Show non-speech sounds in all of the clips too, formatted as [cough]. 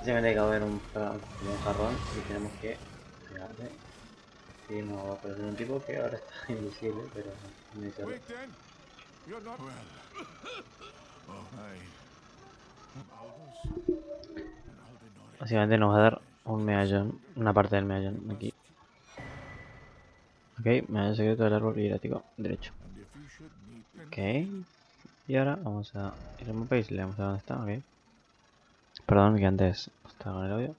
Básicamente hay que haber un, jarrón y tenemos que pegarle. Y nos va a aparecer un tipo que ahora está [laughs] invisible, pero no well. [laughs] Oh, Aldenor. Básicamente nos va a dar un medallón, una parte del medallón aquí. Ok, medallón secreto del árbol hierático derecho. Ok. Y ahora vamos a ir al mapa y le vamos a ver dónde está, ok. Perdón que antes estaba con el audio.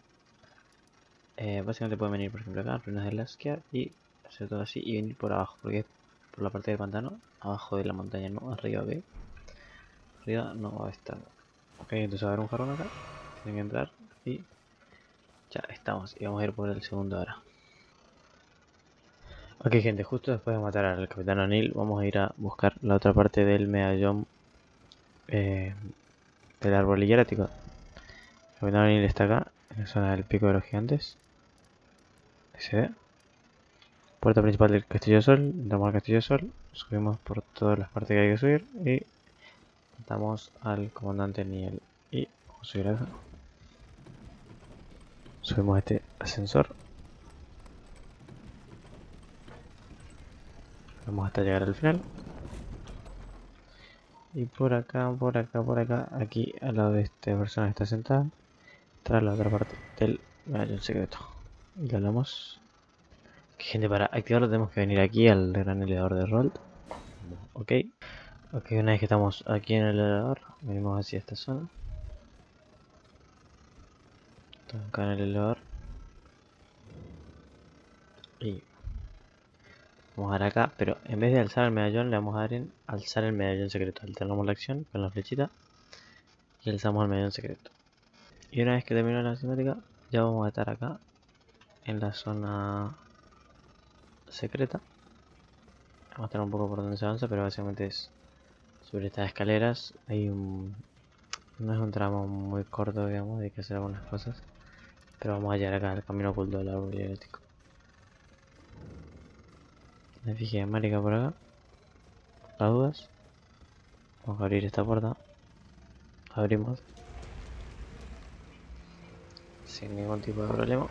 Eh, básicamente pueden venir por ejemplo acá, ruinas de Laskia y hacer todo así y venir por abajo, porque es por la parte del pantano, abajo de la montaña, no arriba, ok. Arriba no va a estar. Ok, entonces va a haber un jarrón acá, tienen que entrar y ya estamos. Y vamos a ir por el segundo ahora. Ok gente, justo después de matar al capitán O'Neill vamos a ir a buscar la otra parte del medallón eh, del árbol hierático. El capitán O'Neill está acá, en la zona del pico de los gigantes. Se ve. Puerta principal del Castillo de Sol, entramos al Castillo de Sol, subimos por todas las partes que hay que subir y matamos al comandante Niel. Y vamos a subir acá. Subimos este ascensor. Vamos hasta llegar al final. Y por acá, por acá, por acá, aquí al lado de esta persona que está sentada, está la otra parte del medallón secreto. Y le hablamos. Gente, para activarlo tenemos que venir aquí al gran elevador de Rold. Ok. Ok, una vez que estamos aquí en el elevador, venimos hacia esta zona. Estamos acá en el elevador. Y Vamos a dar acá, pero en vez de alzar el medallón, le vamos a dar en alzar el medallón secreto. Alternamos la acción con la flechita y alzamos el medallón secreto. Y una vez que termine la cinemática, ya vamos a estar acá en la zona secreta. Vamos a estar un poco por donde se avanza, pero básicamente es sobre estas escaleras. Hay un. No es un tramo muy corto, digamos, hay que hacer algunas cosas. Pero vamos a llegar acá al camino oculto del árbol dialéctico. Me fijé marica por acá. Las dudas. Vamos a abrir esta puerta. Abrimos. Sin ningún tipo de problema.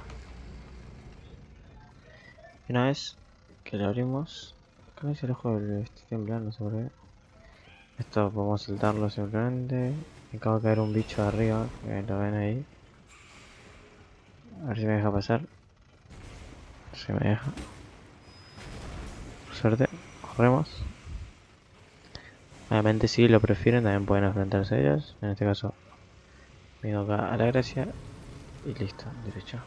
Una vez que lo abrimos. Creo que el ojo del estoy temblando, no sé por qué. Esto podemos saltarlo simplemente. Me acaba de caer un bicho arriba, que lo ven ahí. A ver si me deja pasar. Si me deja suerte, corremos. Obviamente si lo prefieren también pueden enfrentarse a ellos. En este caso, me acá a la gracia y listo, derecho.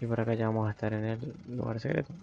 Y por acá ya vamos a estar en el lugar secreto.